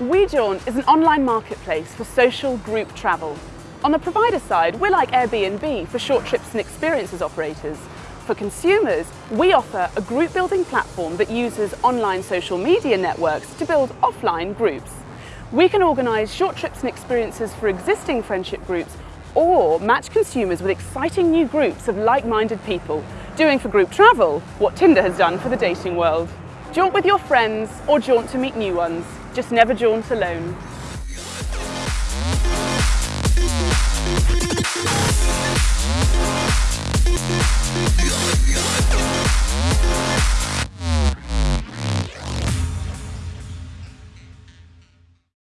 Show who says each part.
Speaker 1: WeJaunt is an online marketplace for social group travel. On the provider side, we're like Airbnb for short trips and experiences operators. For consumers, we offer a group building platform that uses online social media networks to build offline groups. We can organise short trips and experiences for existing friendship groups or match consumers with exciting new groups of like-minded people, doing for group travel what Tinder has done for the dating world. Jaunt with your friends or jaunt to meet new ones. Just never jaunt alone.